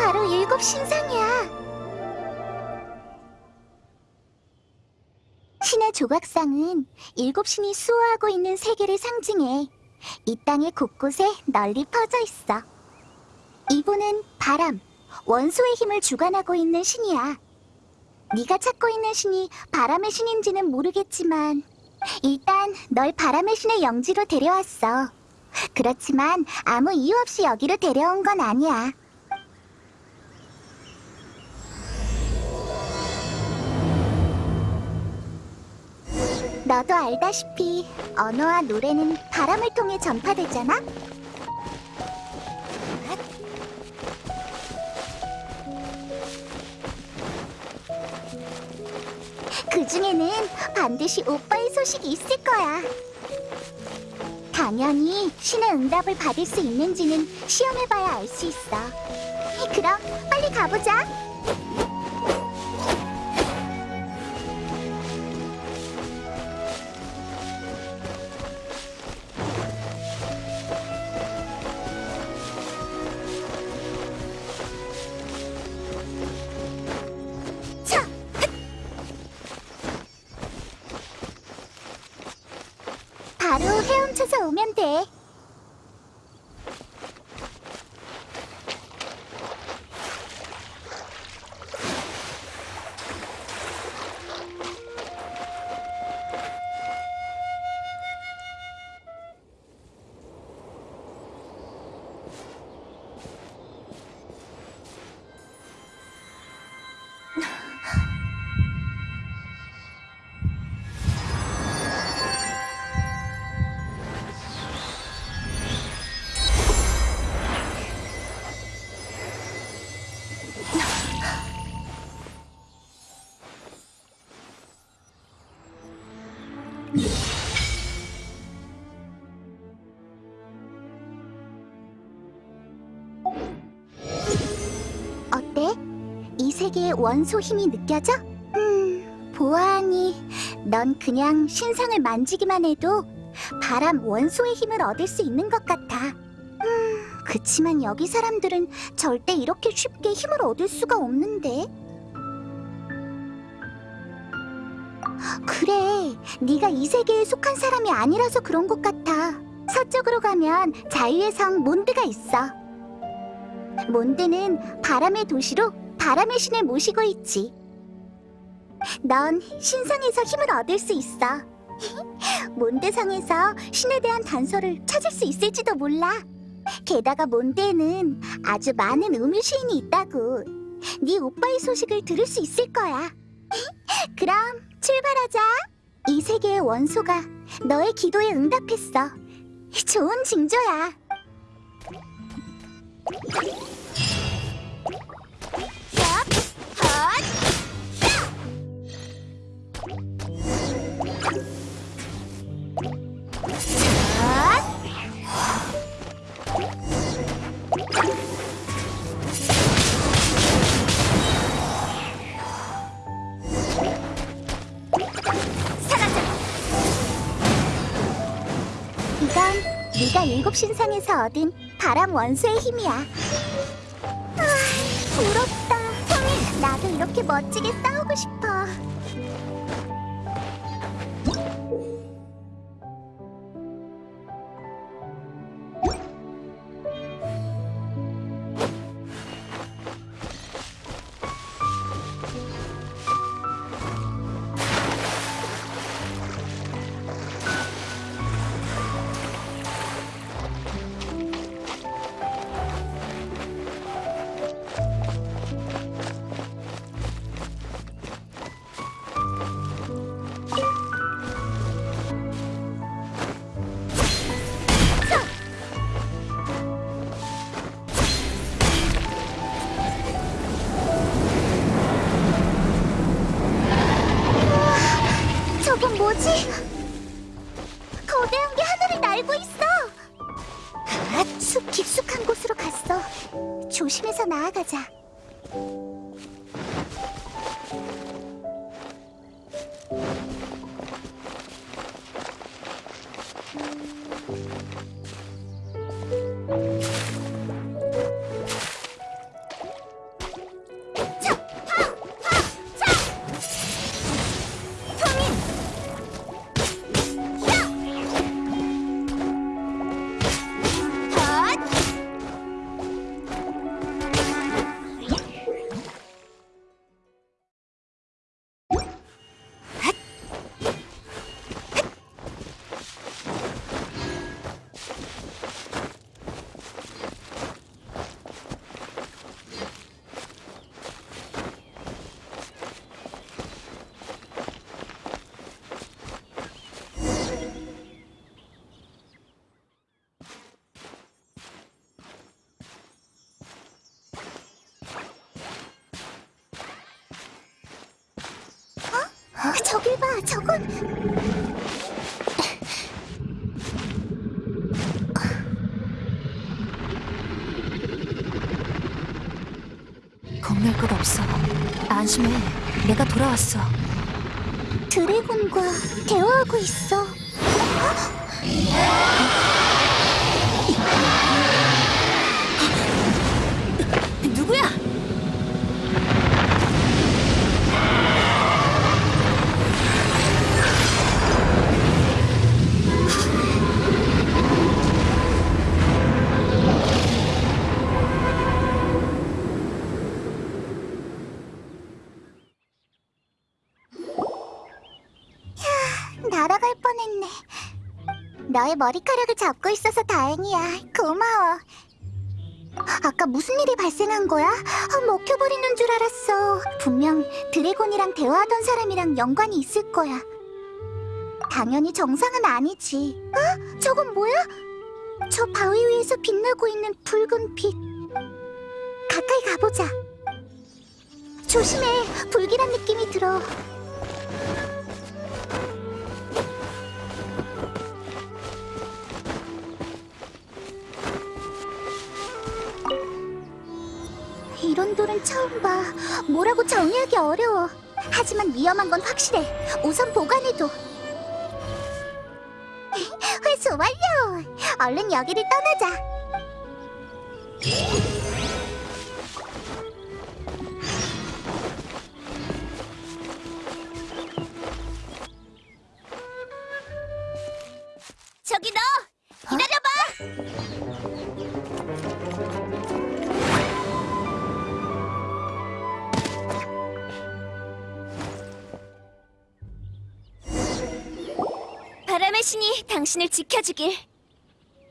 바로 일곱 신상이야. 신의 조각상은 일곱 신이 수호하고 있는 세계를 상징해 이 땅의 곳곳에 널리 퍼져 있어. 이분은 바람, 원소의 힘을 주관하고 있는 신이야. 네가 찾고 있는 신이 바람의 신인지는 모르겠지만 일단 널 바람의 신의 영지로 데려왔어. 그렇지만 아무 이유 없이 여기로 데려온 건 아니야. 너도 알다시피 언어와 노래는 바람을 통해 전파되잖아? 그 중에는 반드시 오빠의 소식이 있을 거야. 당연히 신의 응답을 받을 수 있는지는 시험해봐야 알 수 있어. 그럼 빨리 가보자. 세계의 원소 힘이 느껴져? 음, 보아하니 넌 그냥 신상을 만지기만 해도 바람 원소의 힘을 얻을 수 있는 것 같아. 음, 그치만 여기 사람들은 절대 이렇게 쉽게 힘을 얻을 수가 없는데. 그래, 네가 이 세계에 속한 사람이 아니라서 그런 것 같아. 서쪽으로 가면 자유의 성 몬드가 있어. 몬드는 바람의 도시로 바람의 신을 모시고 있지. 넌 신성에서 힘을 얻을 수 있어. 몬드성에서 신에 대한 단서를 찾을 수 있을지도 몰라. 게다가 몬드에는 아주 많은 우물 시인이 있다고. 네 오빠의 소식을 들을 수 있을 거야. 그럼 출발하자. 이 세계의 원소가 너의 기도에 응답했어. 좋은 징조야. 일곱 신상에서 얻은 바람 원소의 힘이야. 아, 부럽다. 나도 이렇게 멋지게 싸우고 싶어. 조심해서 나아가자. 안심해. 내가 돌아왔어. 드래곤과 대화하고 있어. 너의 머리카락을 잡고 있어서 다행이야. 고마워. 아까 무슨 일이 발생한 거야? 아, 먹혀버리는 줄 알았어. 분명 드래곤이랑 대화하던 사람이랑 연관이 있을 거야. 당연히 정상은 아니지. 어? 저건 뭐야? 저 바위 위에서 빛나고 있는 붉은 빛. 가까이 가보자. 조심해. 불길한 느낌이 들어. 이런 돌은 처음 봐. 뭐라고 정의하기 어려워. 하지만 위험한 건 확실해. 우선 보관해둬. 회수 완료! 얼른 여기를 떠나자. 저기 너! 기다려봐! 바람의 신이 당신을 지켜주길.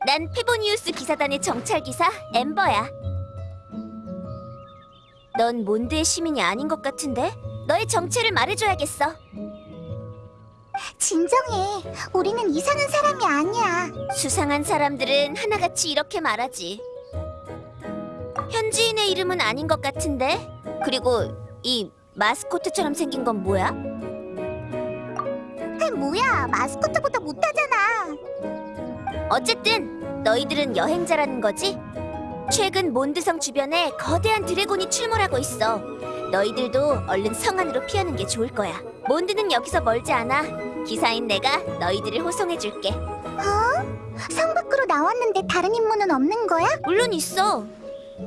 난 페보니우스 기사단의 정찰기사 엠버야. 넌 몬드의 시민이 아닌 것 같은데? 너의 정체를 말해줘야겠어. 진정해. 우리는 이상한 사람이 아니야. 수상한 사람들은 하나같이 이렇게 말하지. 현지인의 이름은 아닌 것 같은데? 그리고 이 마스코트처럼 생긴 건 뭐야? 아, 뭐야. 마스코트보다 못하잖아. 어쨌든 너희들은 여행자라는 거지? 최근 몬드성 주변에 거대한 드래곤이 출몰하고 있어. 너희들도 얼른 성 안으로 피하는 게 좋을 거야. 몬드는 여기서 멀지 않아. 기사인 내가 너희들을 호송해줄게. 어? 성 밖으로 나왔는데 다른 임무는 없는 거야? 물론 있어.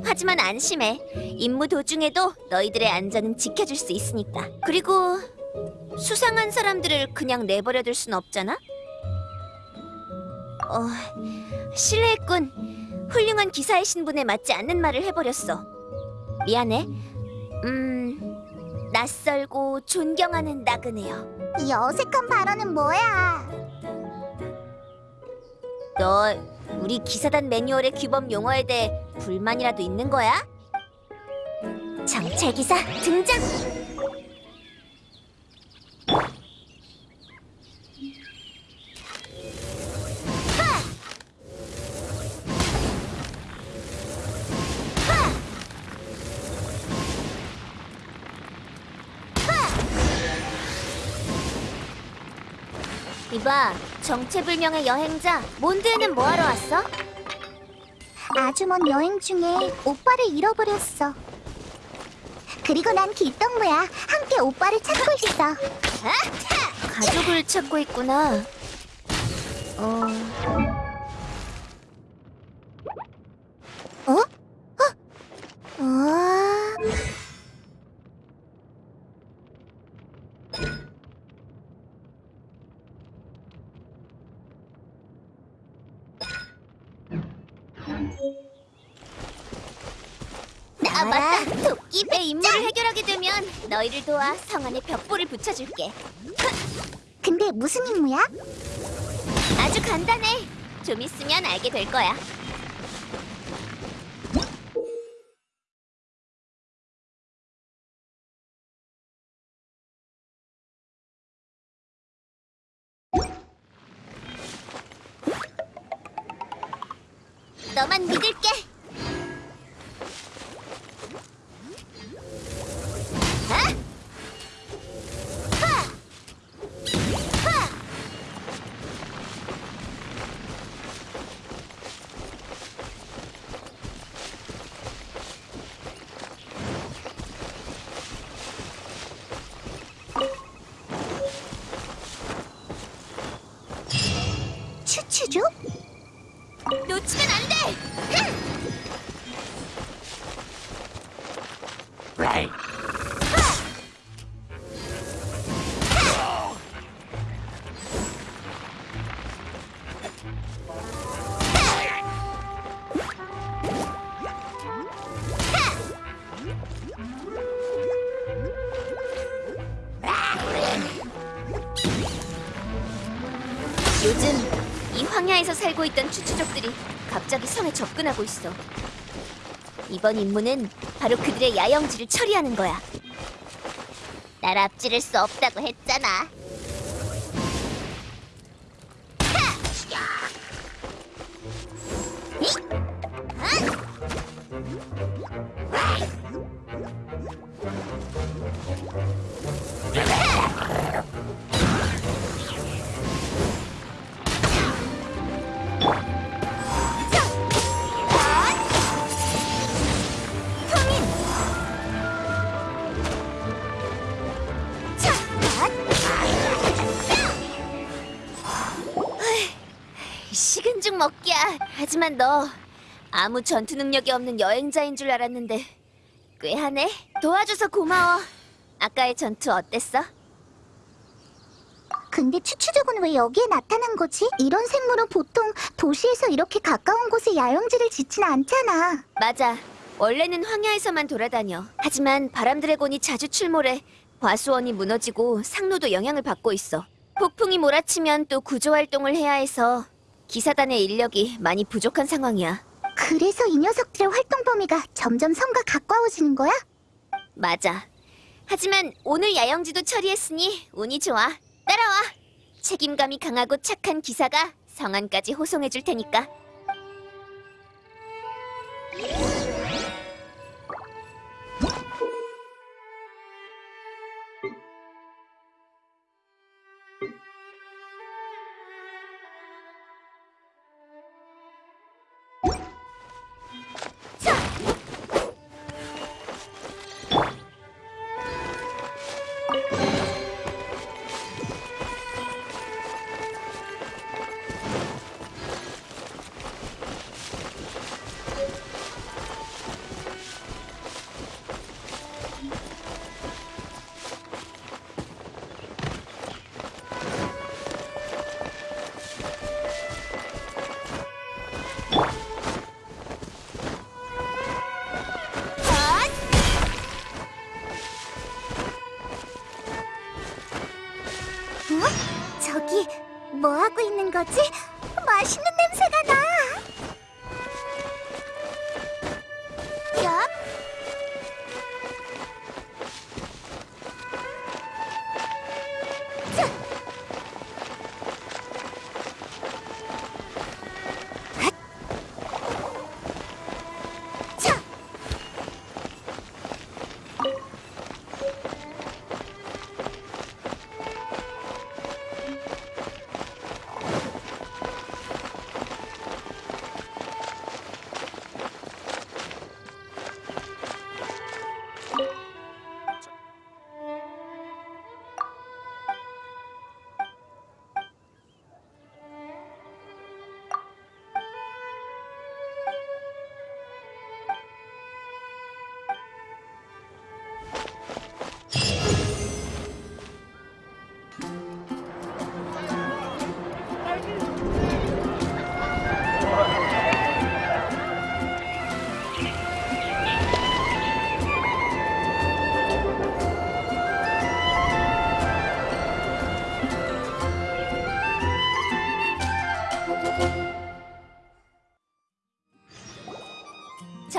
하지만 안심해. 임무 도중에도 너희들의 안전은 지켜줄 수 있으니까. 그리고 수상한 사람들을 그냥 내버려둘 순 없잖아. 어, 실례했군. 훌륭한 기사의 신분에 맞지 않는 말을 해버렸어. 미안해. 음, 낯설고 존경하는 나그네요. 이 어색한 발언은 뭐야? 너 우리 기사단 매뉴얼의 규범 용어에 대해 불만이라도 있는 거야? 정찰 기사 등장. 이봐, 정체불명의 여행자 몬드에는 뭐하러 왔어? 아주 먼 여행 중에 오빠를 잃어버렸어. 그리고 난 길동무야. 함께 오빠를 찾고 있어. 가족을 찾고 있구나. 어, 어? 어? 어? 아 맞다. 도끼 내 임무를 해결하게 되면 너희를 도와 성 안에 벽보를 붙여줄게. 근데 무슨 임무야? 아주 간단해. 좀 있으면 알게 될 거야. 요즘 이 황야에서 살고 있던 추추족들이 갑자기 성에 접근하고 있어. 이번 임무는 바로 그들의 야영지를 처리하는 거야. 날 앞지를 수 없다고 했잖아. 하지만 너 아무 전투 능력이 없는 여행자인 줄 알았는데 꽤 하네. 도와줘서 고마워. 아까의 전투 어땠어? 근데 추추족은 왜 여기에 나타난 거지? 이런 생물은 보통 도시에서 이렇게 가까운 곳에 야영지를 짓진 않잖아. 맞아. 원래는 황야에서만 돌아다녀. 하지만 바람 드래곤이 자주 출몰해 과수원이 무너지고 상로도 영향을 받고 있어. 폭풍이 몰아치면 또 구조 활동을 해야 해서 기사단의 인력이 많이 부족한 상황이야. 그래서 이 녀석들의 활동 범위가 점점 성과 가까워지는 거야? 맞아. 하지만 오늘 야영지도 처리했으니 운이 좋아. 따라와. 책임감이 강하고 착한 기사가 성안까지 호송해 줄 테니까.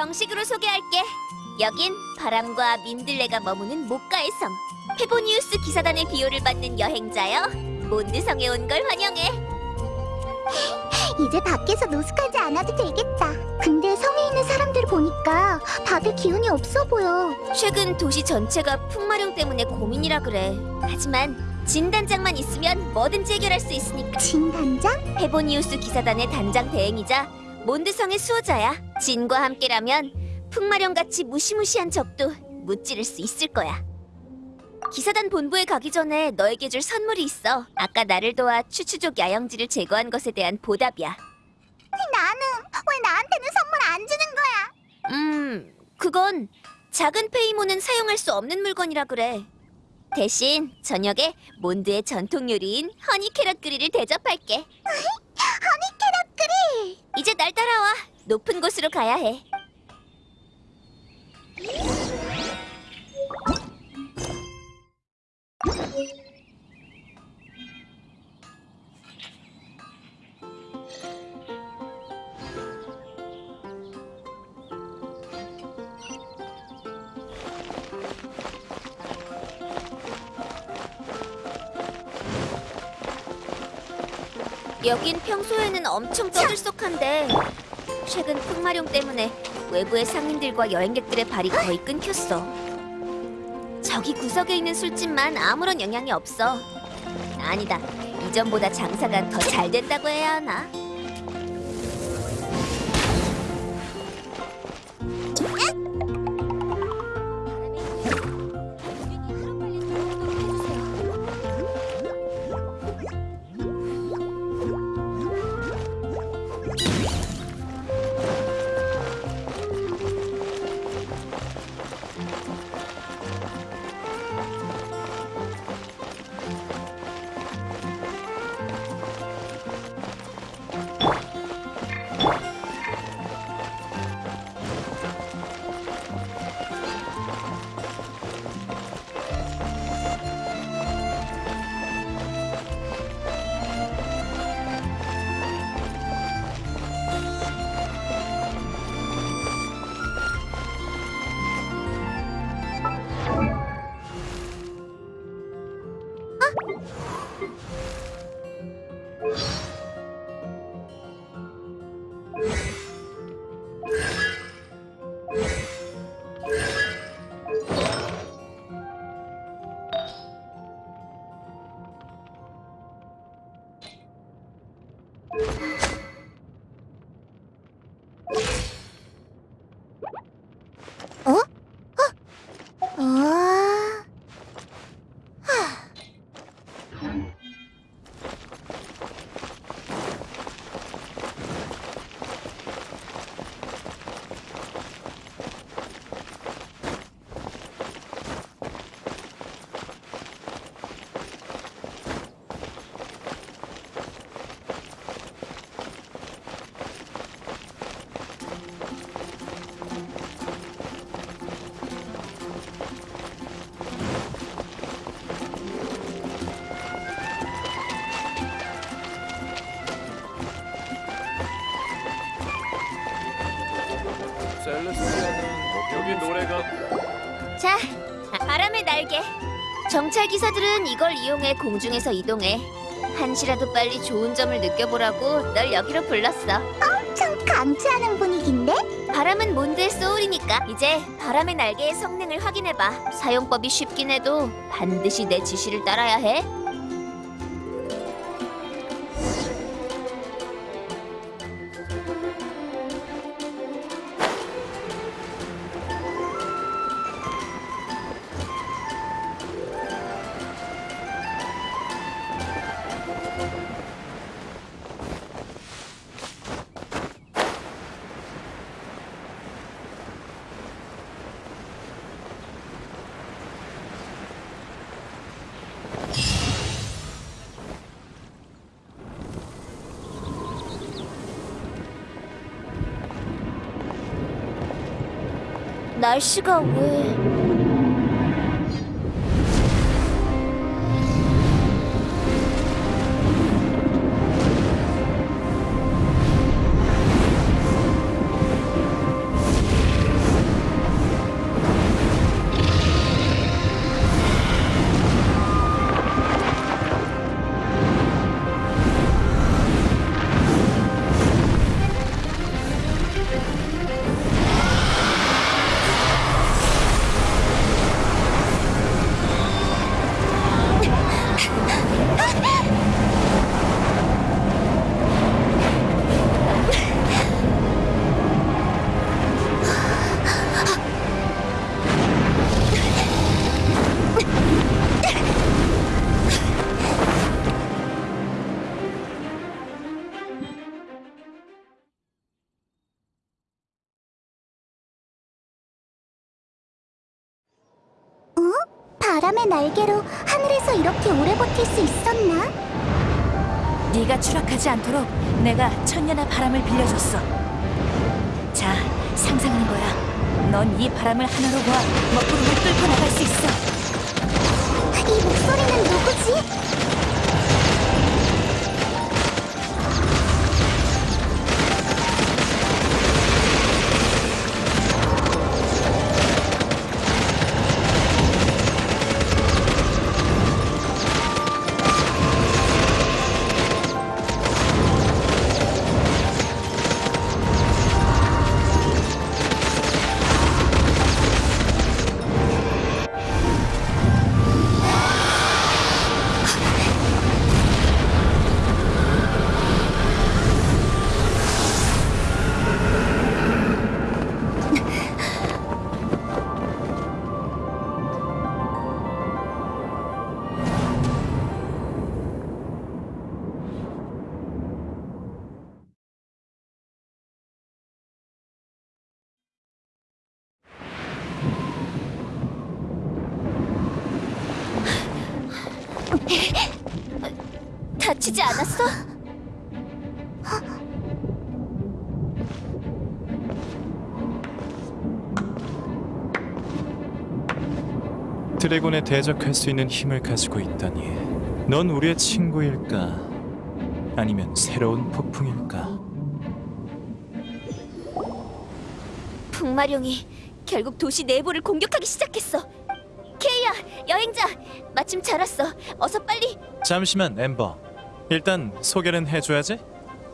정식으로 소개할게. 여긴 바람과 민들레가 머무는 목가의 섬. 페보니우스 기사단의 비호를 받는 여행자여. 몬드성에 온 걸 환영해. 이제 밖에서 노숙하지 않아도 되겠다. 근데 성에 있는 사람들 보니까 다들 기운이 없어 보여. 최근 도시 전체가 풍마룡 때문에 고민이라 그래. 하지만 진단장만 있으면 뭐든지 해결할 수 있으니까. 진단장? 페보니우스 기사단의 단장 대행이자 몬드성의 수호자야. 진과 함께라면 풍마룡같이 무시무시한 적도 무찌를 수 있을 거야. 기사단 본부에 가기 전에 너에게 줄 선물이 있어. 아까 나를 도와 츄츄족 야영지를 제거한 것에 대한 보답이야. 나는 왜 나한테는 선물 안 주는 거야? 음, 그건 작은 페이몬은 사용할 수 없는 물건이라 그래. 대신 저녁에 몬드의 전통 요리인 honey carrot grill을 대접할게. Honey carrot grill. 이제 날 따라와. 높은 곳으로 가야 해. 여긴 평소에는 엄청 떠들썩한데 최근 풍마룡 때문에 외부의 상인들과 여행객들의 발이 거의 끊겼어. 저기 구석에 있는 술집만 아무런 영향이 없어. 아니다. 이전보다 장사가 더 잘 된다고 해야 하나? ハハハハ! 정찰 기사들은 이걸 이용해 공중에서 이동해. 한시라도 빨리 좋은 점을 느껴보라고 널 여기로 불렀어. 엄청 강추하는 분위기인데? 바람은 몬드의 소울이니까 이제 바람의 날개의 성능을 확인해봐. 사용법이 쉽긴 해도 반드시 내 지시를 따라야 해. 날씨가 날개로 하늘에서 이렇게 오래 버틸 수 있었나? 네가 추락하지 않도록 내가 천년의 바람을 빌려줬어. 자, 상상하는 거야. 넌 이 바람을 하나로 모아 먹구름을 뚫고 나갈 수 있어. 이 목소리는 누구지? 드래곤에 대적할 수 있는 힘을 가지고 있다니 넌 우리의 친구일까? 아니면 새로운 폭풍일까? 풍마룡이 결국 도시 내부를 공격하기 시작했어. 케이야, 여행자, 마침 잘 왔어. 어서 빨리. 잠시만 엠버 일단 소개는 해줘야지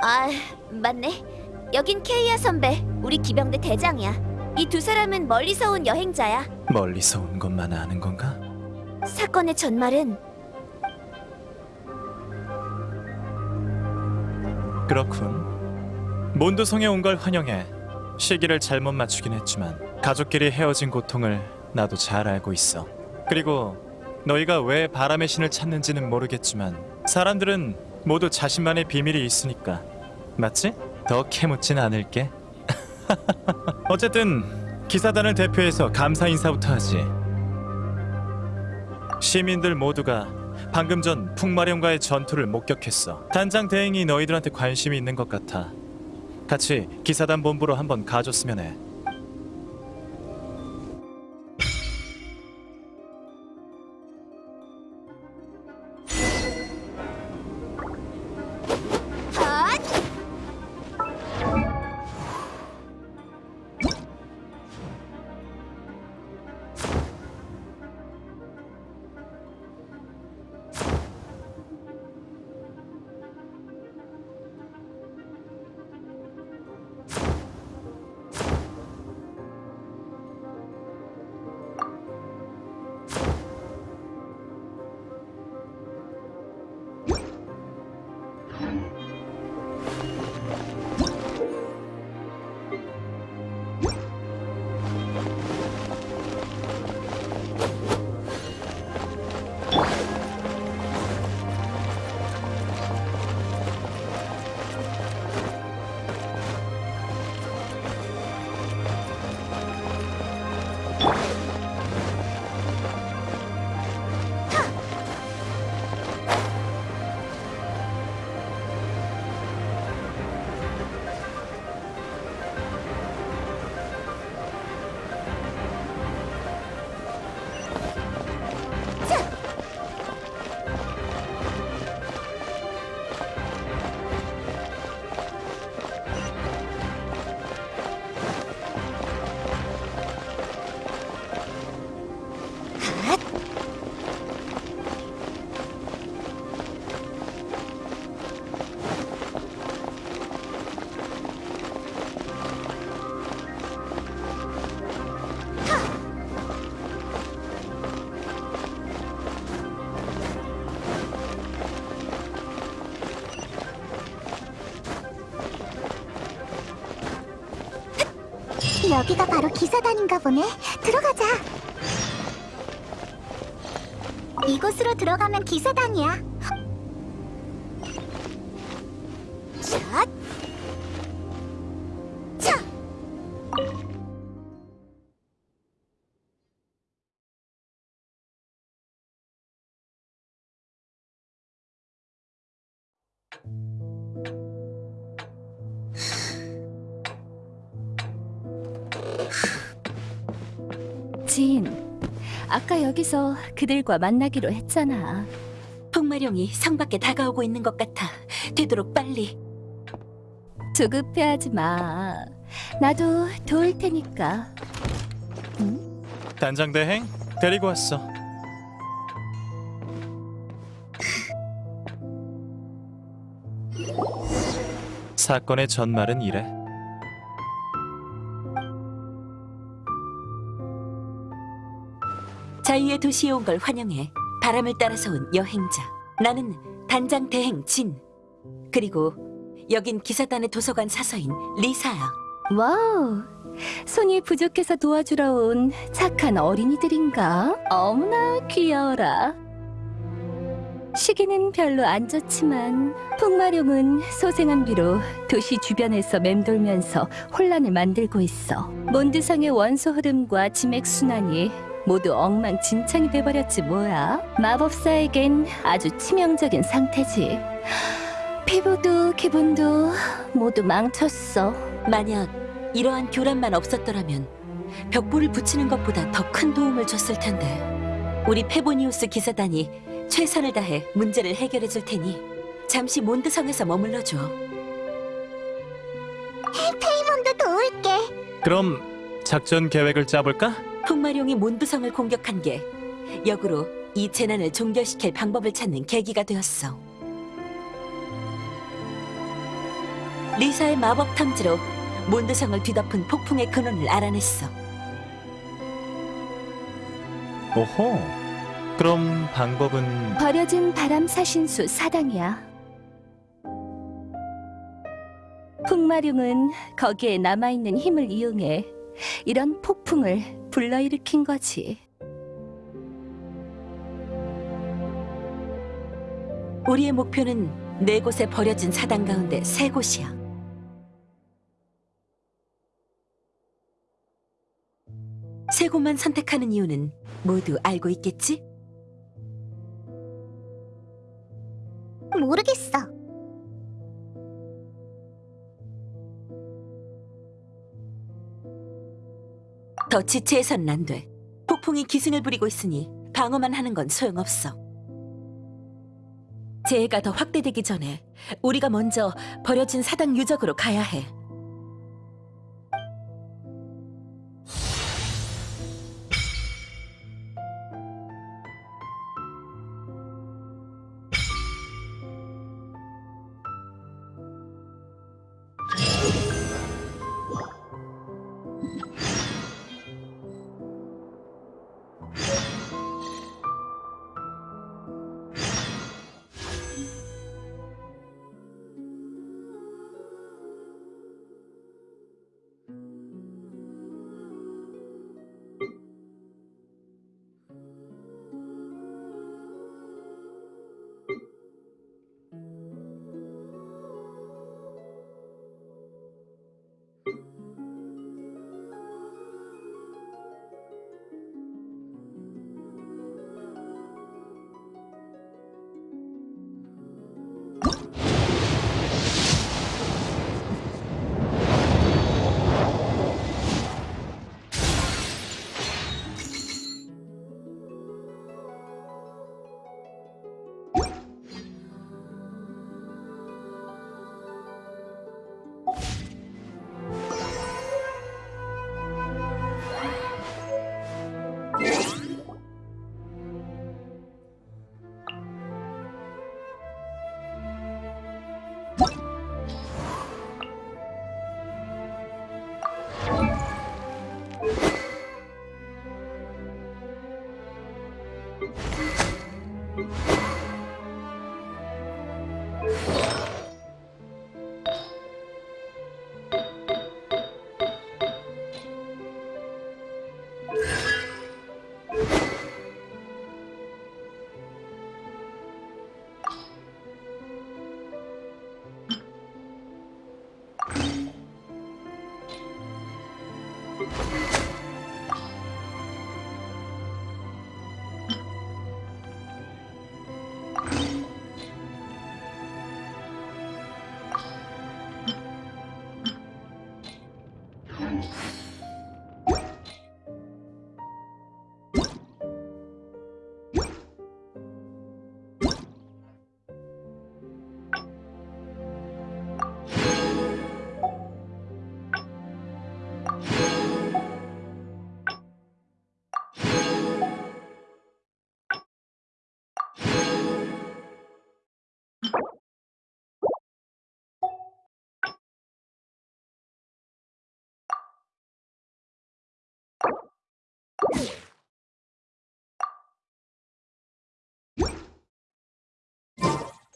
아, 맞네. 여긴 케이야 선배, 우리 기병대 대장이야. 이 두 사람은 멀리서 온 여행자야. 멀리서 온 것만 아는 건가? 사건의 전말은 그렇군 몬드성에 온 걸 환영해 시기를 잘못 맞추긴 했지만 가족끼리 헤어진 고통을 나도 잘 알고 있어 그리고 너희가 왜 바람의 신을 찾는지는 모르겠지만 사람들은 모두 자신만의 비밀이 있으니까 맞지? 더 캐묻진 않을게 어쨌든 기사단을 대표해서 감사 인사부터 하지 시민들 모두가 방금 전 풍마령과의 전투를 목격했어. 단장 대행이 너희들한테 관심이 있는 것 같아. 같이 기사단 본부로 한번 가줬으면 해. 여기가 바로 기사단인가 보네. 들어가자. 이곳으로 들어가면 기사단이야. 여기서 그들과 만나기로 했잖아. 풍마룡이 성 밖에 다가오고 있는 것 같아. 되도록 빨리. 조급해하지 마. 나도 도울 테니까. 단장 대행 데리고 왔어. 사건의 전말은 이래. 자유의 도시에 온 걸 환영해. 바람을 따라서 온 여행자. 나는 단장 대행 진. 그리고 여긴 기사단의 도서관 사서인 리사야. wow, 손이 부족해서 도와주러 온 착한 어린이들인가? 어머나 귀여워라. 시기는 별로 안 좋지만 풍마룡은 소생한 뒤로 도시 주변에서 맴돌면서 혼란을 만들고 있어. 몬드성의 원소 흐름과 지맥 순환이 모두 엉망진창이 돼버렸지 뭐야. 마법사에겐 아주 치명적인 상태지. 피부도 기분도 모두 망쳤어. 만약 이러한 교란만 없었더라면 벽보를 붙이는 것보다 더 큰 도움을 줬을 텐데. 우리 페보니우스 기사단이 최선을 다해 문제를 해결해 줄 테니 잠시 몬드성에서 머물러 줘. 페이몬도 도울게. 그럼 작전 계획을 짜볼까? 풍마룡이 몬드성을 공격한 게 역으로 이 재난을 종결시킬 방법을 찾는 계기가 되었어. 리사의 마법 탐지로 몬드성을 뒤덮은 폭풍의 근원을 알아냈어. 오호. 그럼 방법은 버려진 바람 사신수 사당이야. 풍마룡은 거기에 남아있는 힘을 이용해 이런 폭풍을 불러일으킨 거지. 우리의 목표는 네 곳에 버려진 사당 가운데 세 곳이야. 세 곳만 선택하는 이유는 모두 알고 있겠지? 모르겠어. 더 지체해서는 안 돼. 폭풍이 기승을 부리고 있으니 방어만 하는 건 소용없어. 재해가 더 확대되기 전에 우리가 먼저 버려진 사당 유적으로 가야 해.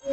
자,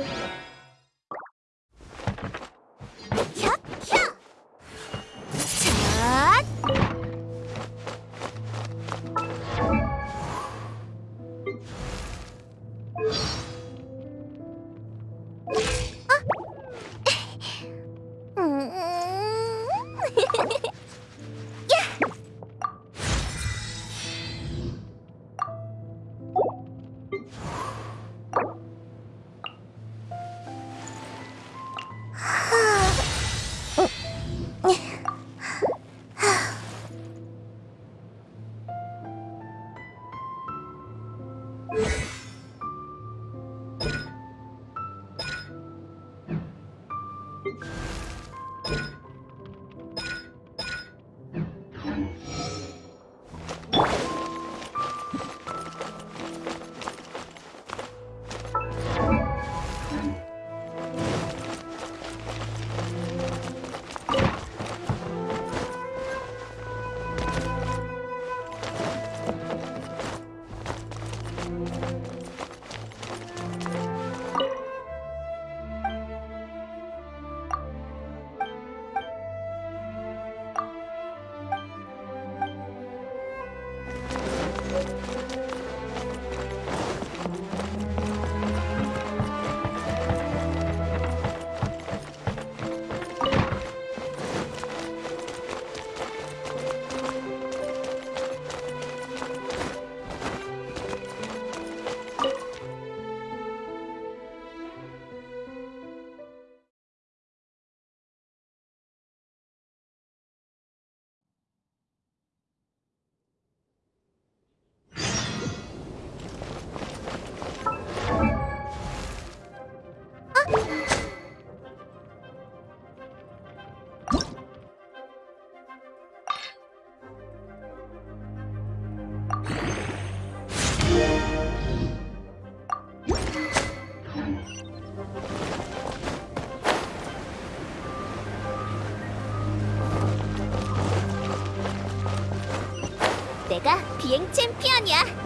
비행 챔피언이야.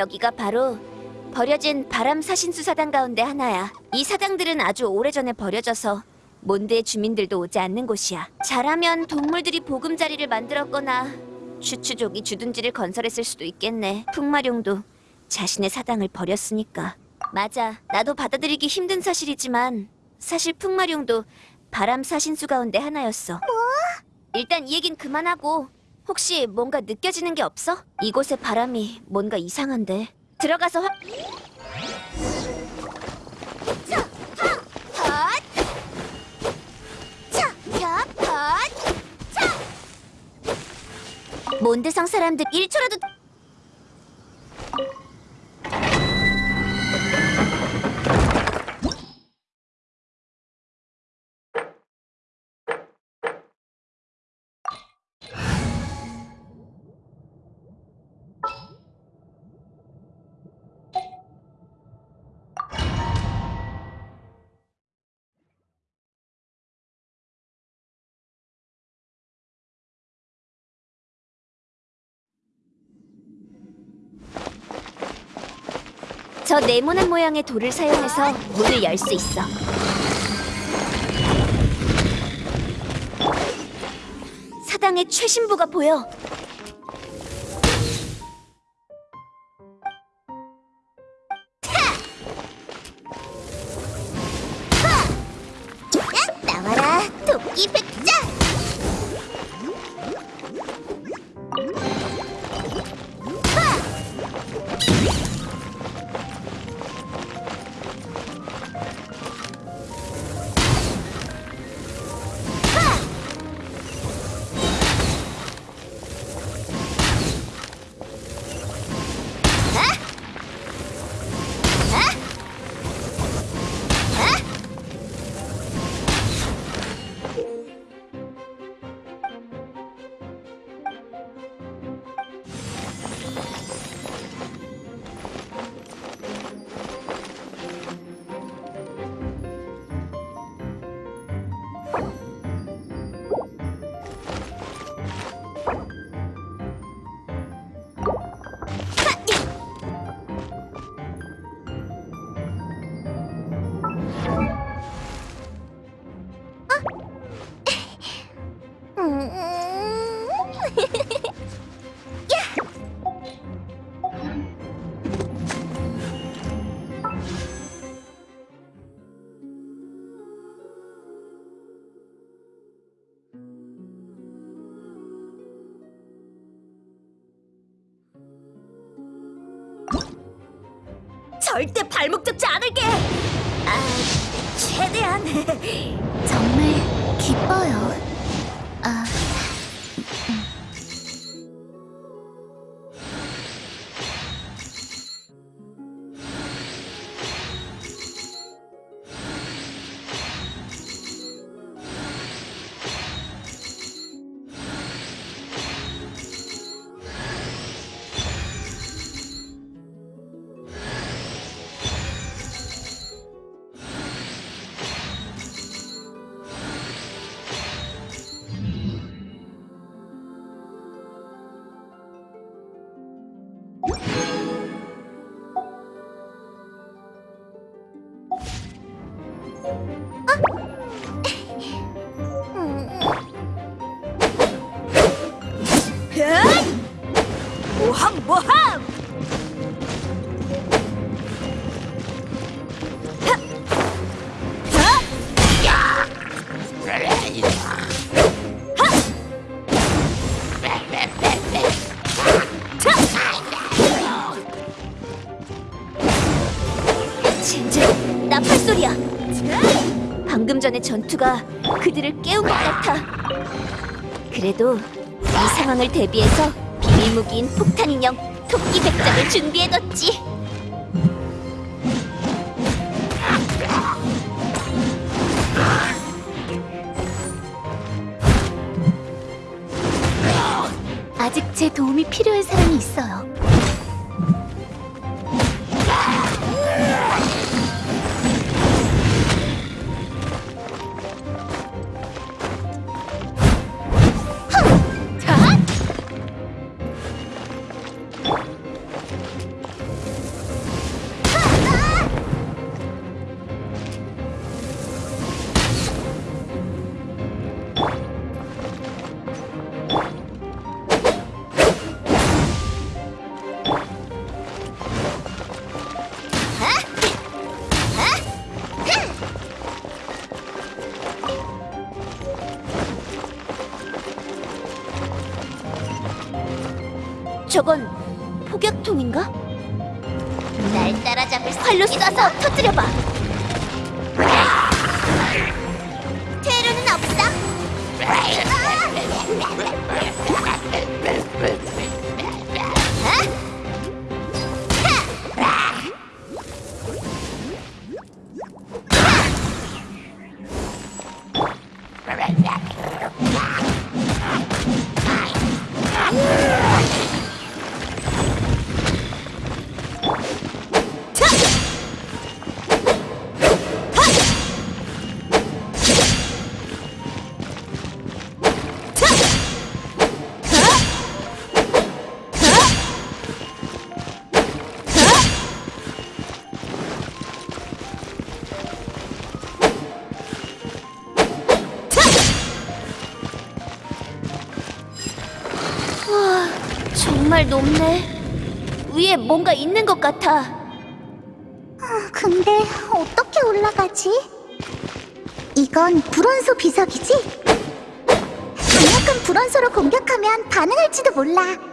여기가 바로 버려진 바람 사신수 사당 가운데 하나야. 이 사당들은 아주 오래전에 버려져서 몬드의 주민들도 오지 않는 곳이야. 잘하면 동물들이 보금자리를 만들었거나 추추족이 주둔지를 건설했을 수도 있겠네. 풍마룡도 자신의 사당을 버렸으니까. 맞아. 나도 받아들이기 힘든 사실이지만 사실 풍마룡도 바람 사신수 가운데 하나였어. 뭐? 일단 이 얘긴 그만하고 혹시 뭔가 느껴지는 게 없어? 이곳의 바람이 뭔가 이상한데. 들어가서 화... 몬드성 사람들? 1초라도 저 네모난 모양의 돌을 사용해서 문을 열 수 있어. 사당의 최신부가 보여. 절대 발목 잡지 않을게. 아, 최대한. 정말 기뻐요. 전의 전투가 그들을 깨운 것 같아. 그래도 이 상황을 대비해서 비밀 무기인 폭탄 인형 토끼 백작을 준비해뒀지. 아직 제 도움이 필요한 사람이 있어요. 활로 쏴서 터뜨려봐. 높네. 위에 뭔가 있는 것 같아. 근데 어떻게 올라가지? 이건 불원소 비석이지? 강력한 불원소로 공격하면 반응할지도 몰라.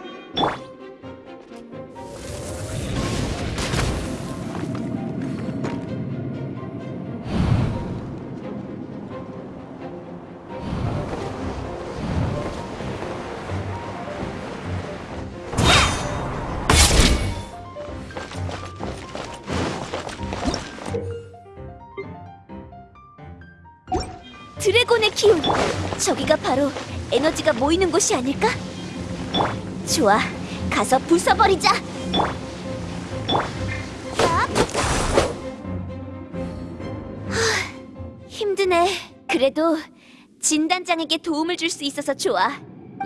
바로 에너지가 모이는 곳이 아닐까? 좋아, 가서 부숴버리자. 하, 힘드네. 그래도 진단장에게 도움을 줄 수 있어서 좋아.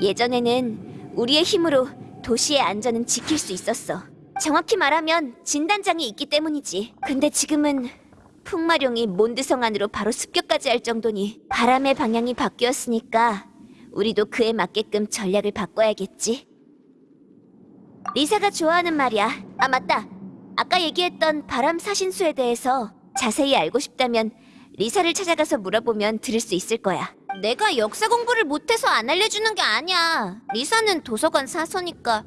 예전에는 우리의 힘으로 도시의 안전은 지킬 수 있었어. 정확히 말하면 진단장이 있기 때문이지. 근데 지금은 풍마룡이 몬드성 안으로 바로 습격까지 할 정도니 바람의 방향이 바뀌었으니까 우리도 그에 맞게끔 전략을 바꿔야겠지. 리사가 좋아하는 말이야. 아 맞다. 아까 얘기했던 바람 사신수에 대해서 자세히 알고 싶다면 리사를 찾아가서 물어보면 들을 수 있을 거야. 내가 역사 공부를 못해서 안 알려주는 게 아니야. 리사는 도서관 사서니까.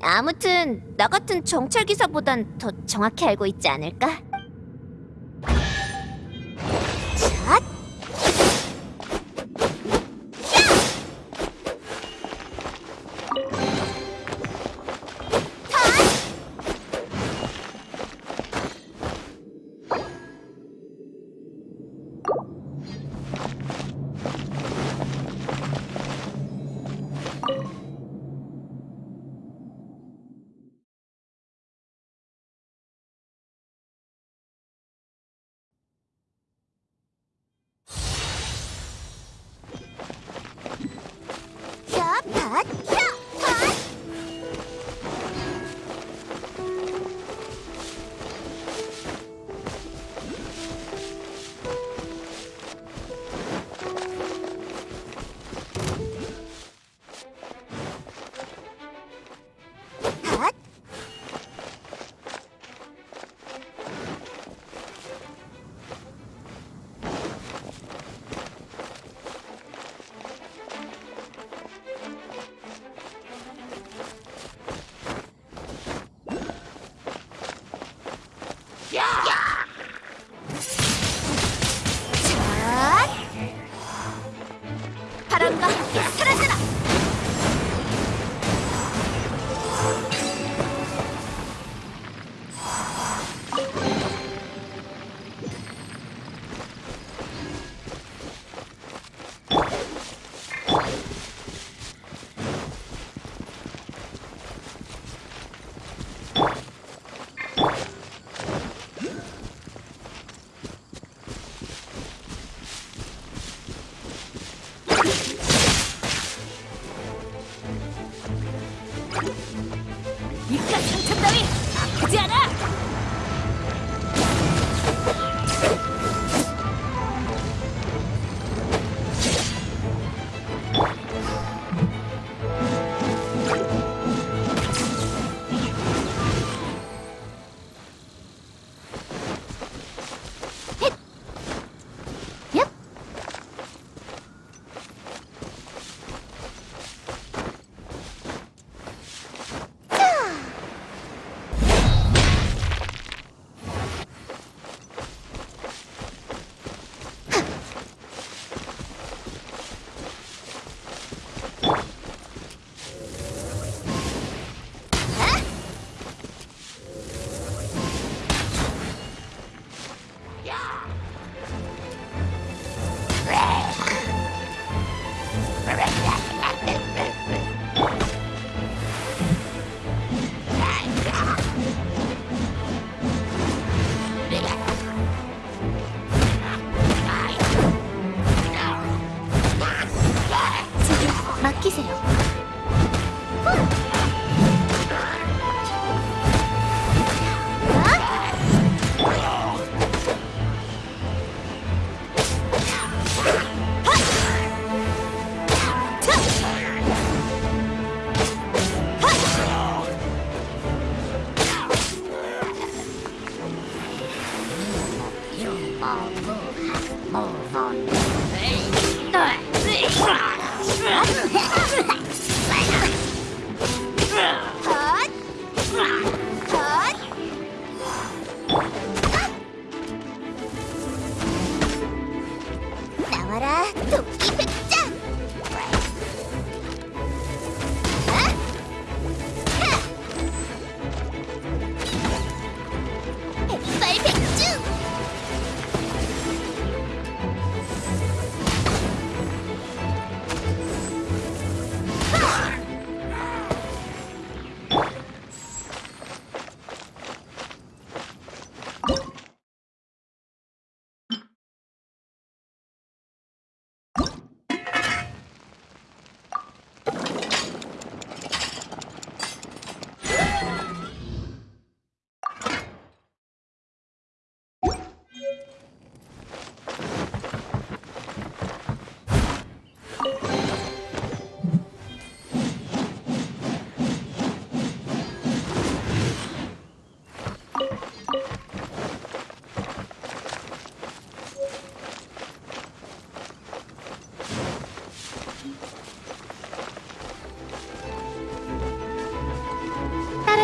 아무튼 나 같은 정찰 기사보단 더 정확히 알고 있지 않을까? 샷! 야,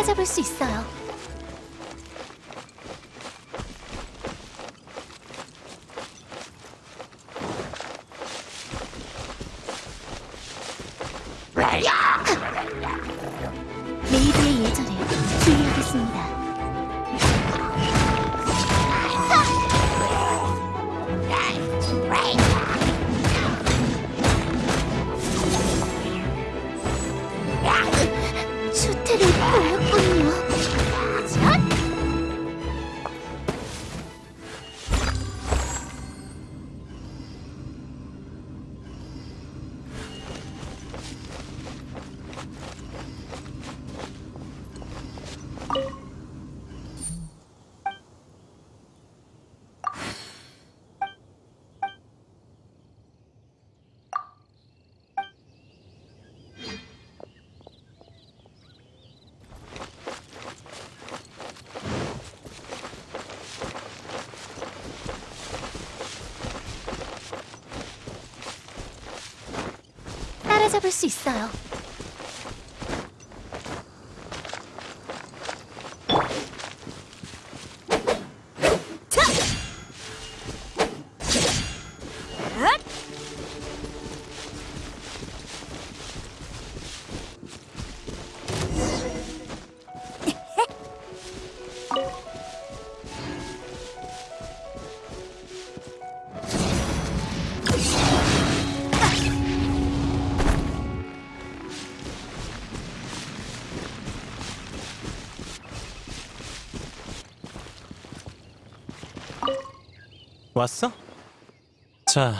따라잡을 수 있어요. 따라잡을 수 있어요. 왔어? 자,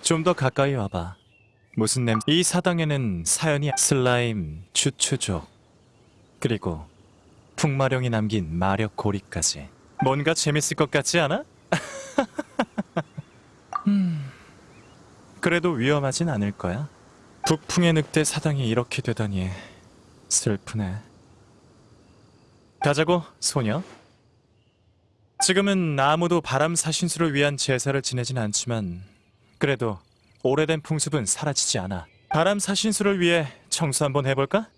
좀 더 가까이 와봐. 무슨 냄? 이 사당에는 사연이 슬라임, 추추족, 그리고 풍마령이 남긴 마력 고리까지. 뭔가 재밌을 것 같지 않아? 음, 그래도 위험하진 않을 거야. 북풍의 늑대 사당이 이렇게 되다니 슬프네. 가자고, 소녀. 지금은 아무도 바람 사신수를 위한 제사를 지내진 않지만 그래도 오래된 풍습은 사라지지 않아. 바람 사신수를 위해 청소 한번 해볼까?